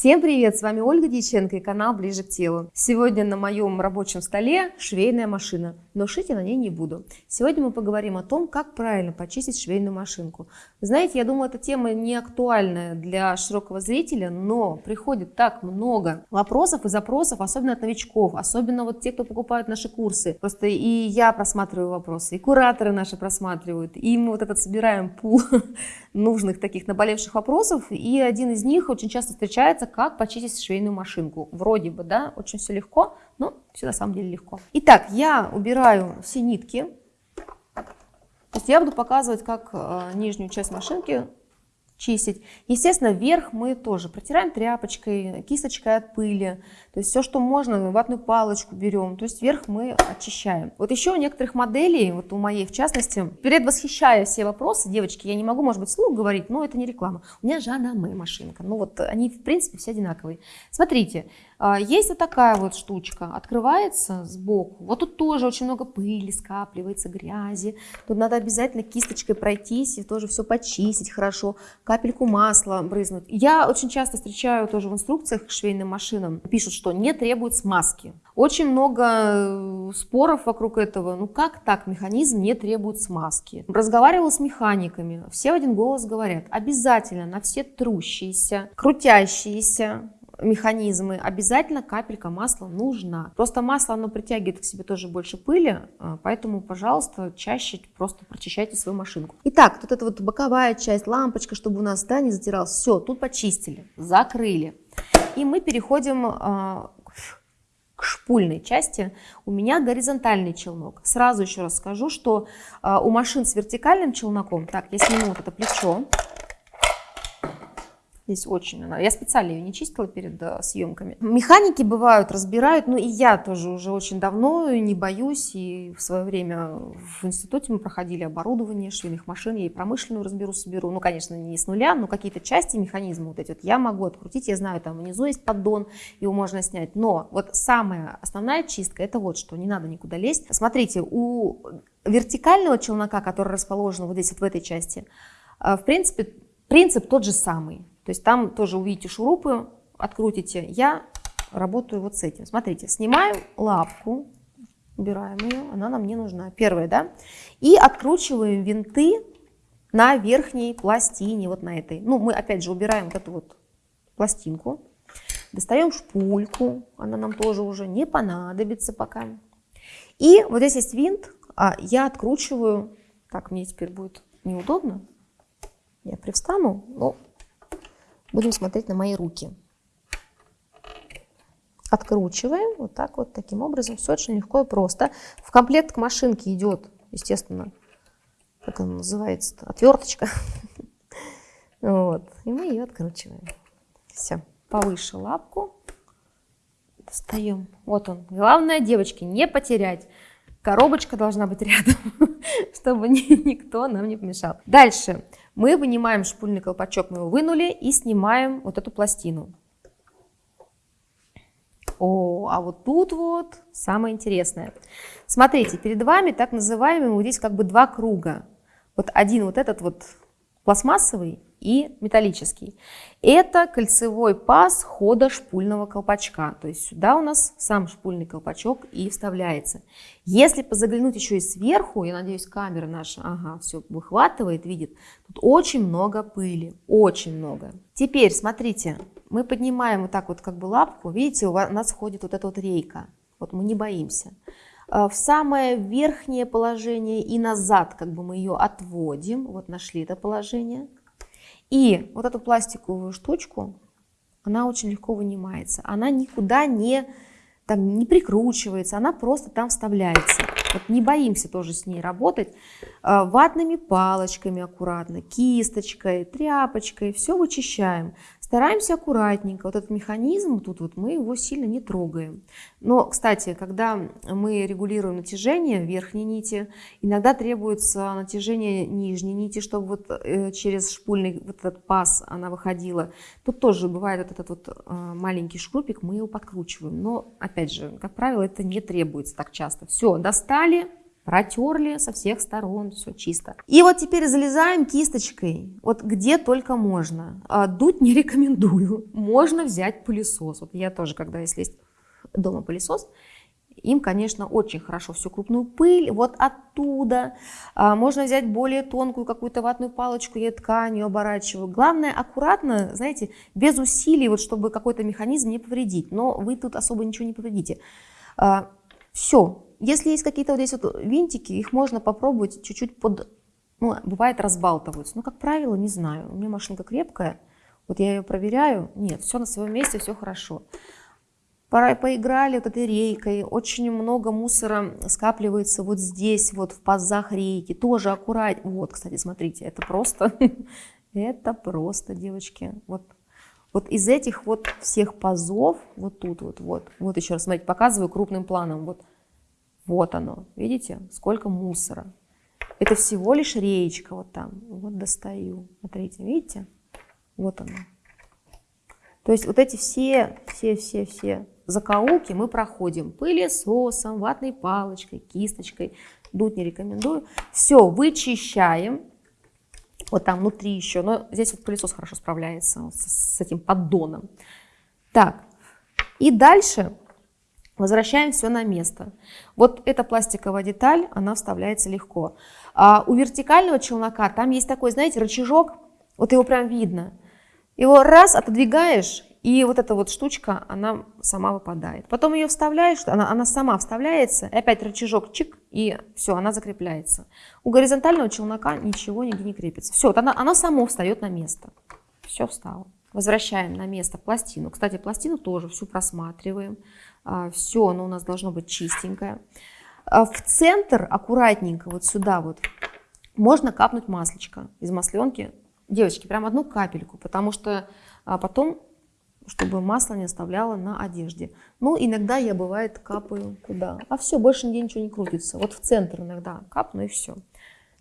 Всем привет! С вами Ольга Дьяченко и канал Ближе к телу. Сегодня на моем рабочем столе швейная машина, но шить я на ней не буду. Сегодня мы поговорим о том, как правильно почистить швейную машинку. Знаете, я думаю, эта тема не актуальная для широкого зрителя, но приходит так много вопросов и запросов, особенно от новичков, особенно вот те, кто покупают наши курсы. Просто и я просматриваю вопросы, и кураторы наши просматривают, и мы вот этот собираем пул нужных таких наболевших вопросов, и один из них очень часто встречается, как почистить швейную машинку. Вроде бы, да, очень все легко, но все на самом деле легко. Итак, я убираю все нитки. То есть я буду показывать, как э, нижнюю часть машинки чистить. Естественно, верх мы тоже протираем тряпочкой, кисточкой от пыли. То есть все, что можно, ватную палочку берем. То есть верх мы очищаем. Вот еще у некоторых моделей, вот у моей в частности, предвосхищая все вопросы, девочки, я не могу, может быть, слух говорить, но это не реклама. У меня Жанаме машинка. Ну вот они, в принципе, все одинаковые. Смотрите, есть вот такая вот штучка, открывается сбоку. Вот тут тоже очень много пыли скапливается, грязи. Тут надо обязательно кисточкой пройтись и тоже все почистить хорошо, капельку масла брызнуть. Я очень часто встречаю тоже в инструкциях к швейным машинам, пишут, что не требует смазки. Очень много э, споров вокруг этого. Ну как так механизм не требует смазки? Разговаривала с механиками, все в один голос говорят, обязательно на все трущиеся, крутящиеся, механизмы, обязательно капелька масла нужна. Просто масло, оно притягивает к себе тоже больше пыли, а, поэтому, пожалуйста, чаще просто прочищайте свою машинку. Итак, тут эта вот боковая часть, лампочка, чтобы у нас да, не затиралась. Все, тут почистили, закрыли. И мы переходим а, к шпульной части. У меня горизонтальный челнок. Сразу еще раз скажу, что а, у машин с вертикальным челноком, так, я сниму вот это плечо, Здесь очень она. Я специально ее не чистила перед э, съемками. Механики бывают, разбирают, ну и я тоже уже очень давно не боюсь. И в свое время в институте мы проходили оборудование швейных машин, я и промышленную разберу, соберу. Ну, конечно, не с нуля, но какие-то части механизма вот эти вот я могу открутить. Я знаю, там внизу есть поддон, его можно снять. Но вот самая основная чистка, это вот что, не надо никуда лезть. Смотрите, у вертикального челнока, который расположен вот здесь вот в этой части, э, в принципе, принцип тот же самый. То есть там тоже увидите шурупы, открутите. Я работаю вот с этим. Смотрите, снимаем лапку, убираем ее, она нам не нужна. Первая, да? И откручиваем винты на верхней пластине, вот на этой. Ну, мы опять же убираем вот эту вот пластинку. Достаем шпульку, она нам тоже уже не понадобится пока. И вот здесь есть винт, а я откручиваю, так, мне теперь будет неудобно, я привстану, но Будем смотреть на мои руки. Откручиваем вот так вот, таким образом. Все очень легко и просто. В комплект к машинке идет, естественно, как она называется, отверточка. Вот. И мы ее откручиваем. Все. Повыше лапку. Достаем. Вот он. Главное, девочки, не потерять. Коробочка должна быть рядом, чтобы никто нам не помешал. Дальше мы вынимаем шпульный колпачок, мы его вынули и снимаем вот эту пластину. О, а вот тут вот самое интересное. Смотрите, перед вами так называемый, вот здесь как бы два круга. Вот один вот этот вот пластмассовый и металлический. Это кольцевой паз хода шпульного колпачка. То есть сюда у нас сам шпульный колпачок и вставляется. Если позаглянуть еще и сверху, я надеюсь, камера наша ага, все выхватывает, видит, тут очень много пыли, очень много. Теперь, смотрите, мы поднимаем вот так вот как бы лапку, видите, у нас входит вот эта вот рейка. Вот мы не боимся. Э, в самое верхнее положение и назад как бы мы ее отводим. Вот нашли это положение. И вот эту пластиковую штучку, она очень легко вынимается. Она никуда не, там, не прикручивается, она просто там вставляется. Вот не боимся тоже с ней работать. Э, ватными палочками аккуратно, кисточкой, тряпочкой, все вычищаем. Стараемся аккуратненько. Вот этот механизм, тут вот мы его сильно не трогаем. Но, кстати, когда мы регулируем натяжение верхней нити, иногда требуется натяжение нижней нити, чтобы вот э, через шпульный вот этот паз она выходила. Тут тоже бывает вот этот вот э, маленький шкрупик, мы его подкручиваем. Но, опять же, как правило, это не требуется так часто. Все, достали, протерли со всех сторон, все чисто. И вот теперь залезаем кисточкой, вот где только можно. А, дуть не рекомендую. Можно взять пылесос. Вот я тоже, когда если есть дома пылесос, им, конечно, очень хорошо всю крупную пыль вот оттуда. А, можно взять более тонкую какую-то ватную палочку, я тканью оборачиваю. Главное, аккуратно, знаете, без усилий, вот чтобы какой-то механизм не повредить. Но вы тут особо ничего не повредите. А, Все. Если есть какие-то вот здесь вот винтики, их можно попробовать чуть-чуть под... Ну, бывает разбалтываются. Ну, как правило, не знаю. У меня машинка крепкая. Вот я ее проверяю. Нет, все на своем месте, все хорошо поиграли вот этой рейкой, очень много мусора скапливается вот здесь, вот в пазах рейки, тоже аккуратнее. Вот, кстати, смотрите, это просто, это просто, девочки, вот, вот из этих вот всех пазов, вот тут вот, вот, вот еще раз, смотрите, показываю крупным планом, вот, вот оно, видите, сколько мусора. Это всего лишь реечка вот там, вот достаю, смотрите, видите, вот оно. То есть вот эти все, все, все, все закоулки мы проходим пылесосом, ватной палочкой, кисточкой. Дуть не рекомендую. Все, вычищаем. Вот там внутри еще, но здесь вот пылесос хорошо справляется с, с этим поддоном. Так, и дальше возвращаем все на место. Вот эта пластиковая деталь, она вставляется легко. А у вертикального челнока там есть такой, знаете, рычажок, вот его прям видно. Его раз отодвигаешь, и вот эта вот штучка, она сама выпадает. Потом ее вставляешь, она, она сама вставляется, и опять рычажок чик, и все, она закрепляется. У горизонтального челнока ничего нигде не крепится. Все, вот она, она сама встает на место. Все встало. Возвращаем на место пластину. Кстати, пластину тоже всю просматриваем. А, все, оно у нас должно быть чистенькое. А, в центр аккуратненько, вот сюда вот, можно капнуть маслечко из масленки. Девочки, прям одну капельку, потому что а, потом чтобы масло не оставляло на одежде. Ну, иногда я, бывает, капаю куда. А все, больше нигде ничего не крутится. Вот в центр иногда капну и все.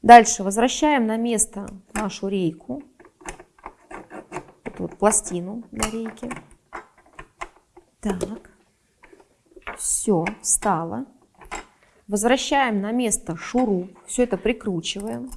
Дальше возвращаем на место нашу рейку. Эту вот пластину для рейки. Так. Все, встало. Возвращаем на место шуруп. Все это прикручиваем.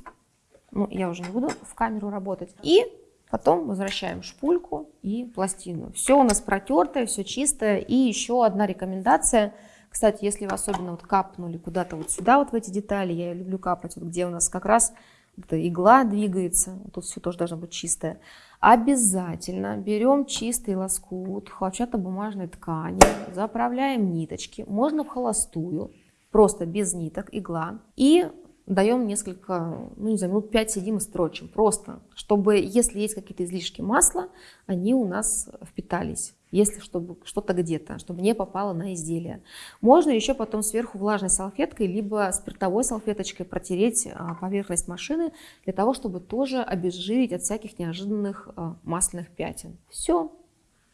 Ну, я уже не буду в камеру работать. И Потом возвращаем шпульку и пластину. Все у нас протертое, все чистое. И еще одна рекомендация. Кстати, если вы особенно вот капнули куда-то вот сюда, вот в эти детали, я люблю капать, вот где у нас как раз эта игла двигается, тут все тоже должно быть чистое. Обязательно берем чистый лоскут хлопчатобумажной ткани, заправляем ниточки, можно в холостую, просто без ниток, игла. И даем несколько, ну не знаю, минут 5 сидим и строчим. Просто, чтобы, если есть какие-то излишки масла, они у нас впитались. Если чтобы что-то где-то, чтобы не попало на изделие. Можно еще потом сверху влажной салфеткой, либо спиртовой салфеточкой протереть а, поверхность машины, для того, чтобы тоже обезжирить от всяких неожиданных а, масляных пятен. Все.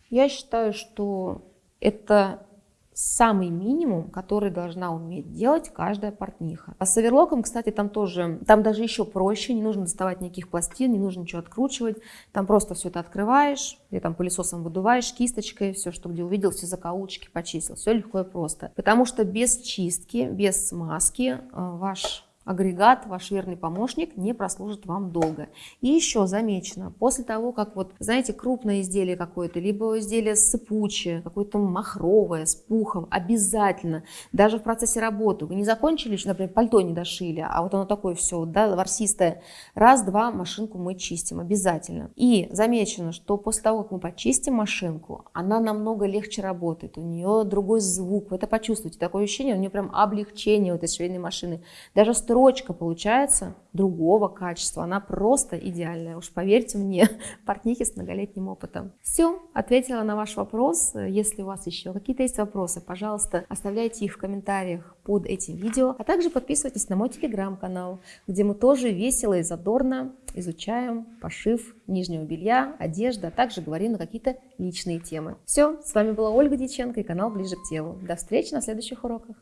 Я считаю, что это самый минимум, который должна уметь делать каждая портниха. А с оверлоком, кстати, там тоже, там даже еще проще, не нужно доставать никаких пластин, не нужно ничего откручивать, там просто все это открываешь, или там пылесосом выдуваешь, кисточкой, все, что где увидел, все закоулочки почистил, все легко и просто. Потому что без чистки, без смазки э, ваш агрегат, ваш верный помощник, не прослужит вам долго. И еще замечено, после того, как вот, знаете, крупное изделие какое-то, либо изделие сыпучее, какое-то махровое, с пухом, обязательно, даже в процессе работы, вы не закончили, например, пальто не дошили, а вот оно такое все, да, ворсистое, раз-два машинку мы чистим, обязательно. И замечено, что после того, как мы почистим машинку, она намного легче работает, у нее другой звук, вы это почувствуете, такое ощущение, у нее прям облегчение у этой швейной машины. Даже строить строчка получается другого качества. Она просто идеальная. Уж поверьте мне, портнихи с многолетним опытом. Все, ответила на ваш вопрос. Если у вас еще какие-то есть вопросы, пожалуйста, оставляйте их в комментариях под этим видео. А также подписывайтесь на мой телеграм-канал, где мы тоже весело и задорно изучаем пошив нижнего белья, одежды, а также говорим на какие-то личные темы. Все, с вами была Ольга Диченко и канал Ближе к телу. До встречи на следующих уроках.